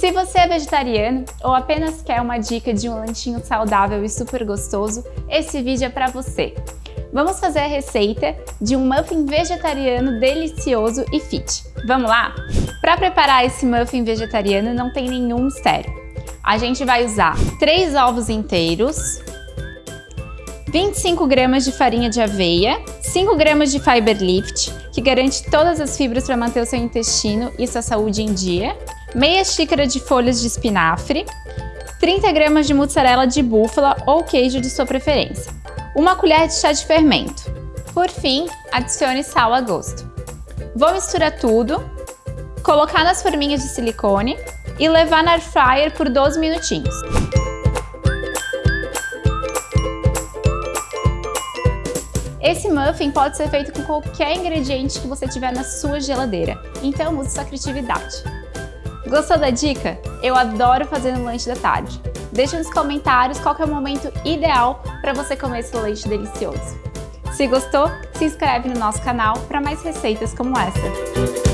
Se você é vegetariano ou apenas quer uma dica de um lanchinho saudável e super gostoso, esse vídeo é para você. Vamos fazer a receita de um muffin vegetariano delicioso e fit. Vamos lá? Para preparar esse muffin vegetariano não tem nenhum mistério. A gente vai usar 3 ovos inteiros, 25 gramas de farinha de aveia, 5 gramas de Fiber Lift, que garante todas as fibras para manter o seu intestino e sua saúde em dia, meia xícara de folhas de espinafre, 30 gramas de mussarela de búfala ou queijo de sua preferência, uma colher de chá de fermento. Por fim, adicione sal a gosto. Vou misturar tudo, colocar nas forminhas de silicone e levar na air fryer por 12 minutinhos. Esse muffin pode ser feito com qualquer ingrediente que você tiver na sua geladeira, então use sua criatividade. Gostou da dica? Eu adoro fazer no lanche da tarde. Deixe nos comentários qual é o momento ideal para você comer esse lanche delicioso. Se gostou, se inscreve no nosso canal para mais receitas como essa.